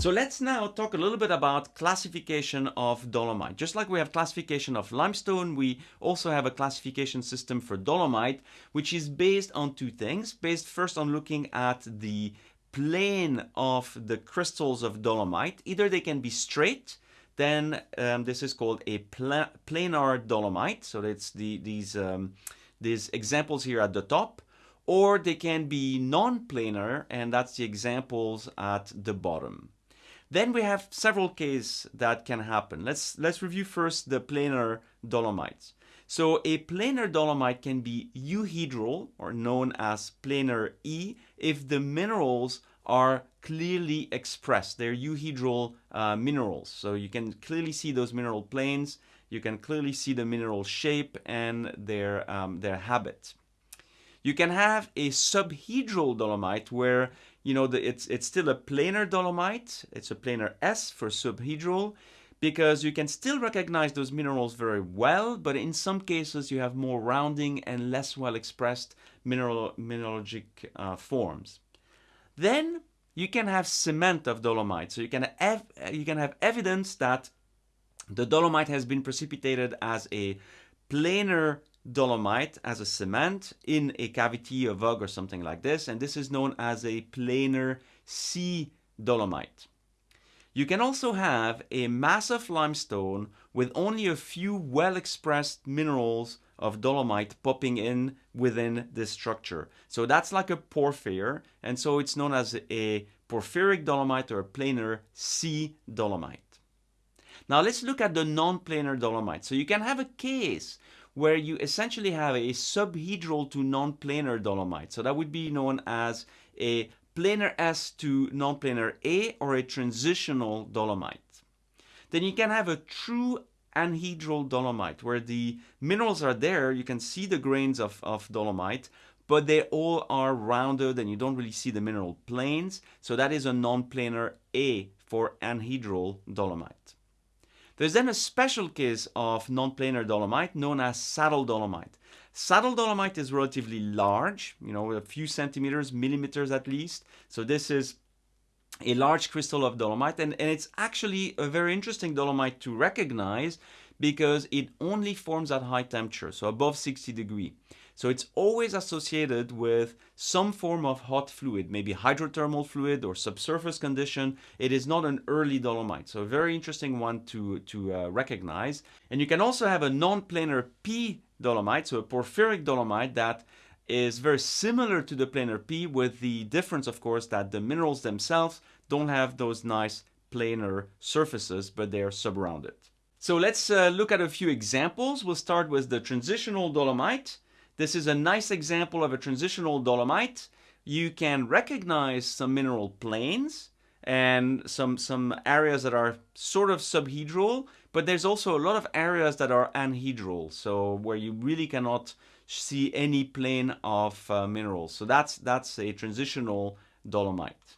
So let's now talk a little bit about classification of dolomite. Just like we have classification of limestone, we also have a classification system for dolomite, which is based on two things. Based first on looking at the plane of the crystals of dolomite. Either they can be straight, then um, this is called a pla planar dolomite. So it's the, these, um, these examples here at the top or they can be non-planar and that's the examples at the bottom. Then we have several cases that can happen. Let's, let's review first the planar dolomites. So a planar dolomite can be euhedral or known as planar E if the minerals are clearly expressed. They're euhedral uh, minerals. So you can clearly see those mineral planes. You can clearly see the mineral shape and their, um, their habit. You can have a subhedral dolomite where you know, the, it's, it's still a planar dolomite. It's a planar S for subhedral because you can still recognize those minerals very well, but in some cases you have more rounding and less well expressed mineral, mineralogic uh, forms. Then you can have cement of dolomite. So you can you can have evidence that the dolomite has been precipitated as a planar dolomite as a cement in a cavity, a vug or something like this, and this is known as a planar C dolomite. You can also have a massive limestone with only a few well-expressed minerals of dolomite popping in within this structure. So that's like a porphyr, and so it's known as a porphyric dolomite or planar C dolomite. Now let's look at the non-planar dolomite. So you can have a case where you essentially have a subhedral to non-planar dolomite. So that would be known as a planar S to non-planar A or a transitional dolomite. Then you can have a true anhedral dolomite where the minerals are there, you can see the grains of, of dolomite, but they all are rounded and you don't really see the mineral planes. So that is a non-planar A for anhedral dolomite. There's then a special case of non-planar dolomite known as saddle dolomite. Saddle dolomite is relatively large, you know, a few centimeters, millimeters at least. So this is a large crystal of dolomite and, and it's actually a very interesting dolomite to recognize because it only forms at high temperature, so above 60 degree. So it's always associated with some form of hot fluid, maybe hydrothermal fluid or subsurface condition. It is not an early dolomite, so a very interesting one to, to uh, recognize. And you can also have a non-planar P dolomite, so a porphyric dolomite that is very similar to the planar P with the difference, of course, that the minerals themselves don't have those nice planar surfaces, but they are subrounded. So let's uh, look at a few examples. We'll start with the transitional dolomite. This is a nice example of a transitional dolomite. You can recognize some mineral planes and some, some areas that are sort of subhedral, but there's also a lot of areas that are anhedral, so where you really cannot see any plane of uh, minerals. So that's, that's a transitional dolomite.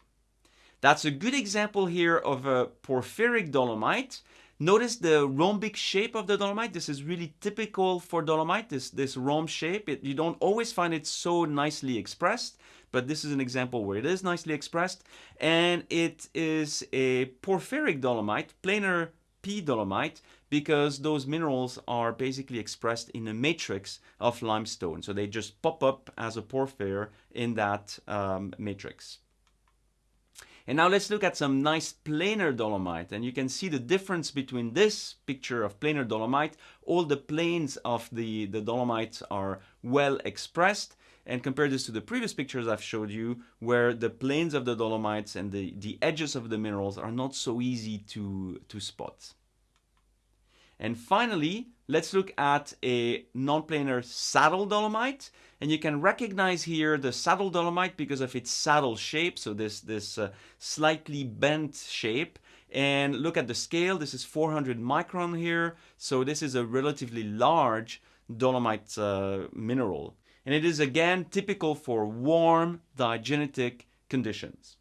That's a good example here of a porphyric dolomite. Notice the rhombic shape of the dolomite. This is really typical for dolomite, this, this rhomb shape. It, you don't always find it so nicely expressed, but this is an example where it is nicely expressed. And it is a porphyric dolomite, planar P dolomite, because those minerals are basically expressed in a matrix of limestone. So they just pop up as a porphyr in that um, matrix. And now let's look at some nice planar dolomite. And you can see the difference between this picture of planar dolomite. All the planes of the, the dolomites are well expressed. And compare this to the previous pictures I've showed you, where the planes of the dolomites and the, the edges of the minerals are not so easy to, to spot. And finally, let's look at a non-planar saddle dolomite. And you can recognize here the saddle dolomite because of its saddle shape, so this, this uh, slightly bent shape. And look at the scale, this is 400 micron here, so this is a relatively large dolomite uh, mineral. And it is again typical for warm diagenetic conditions.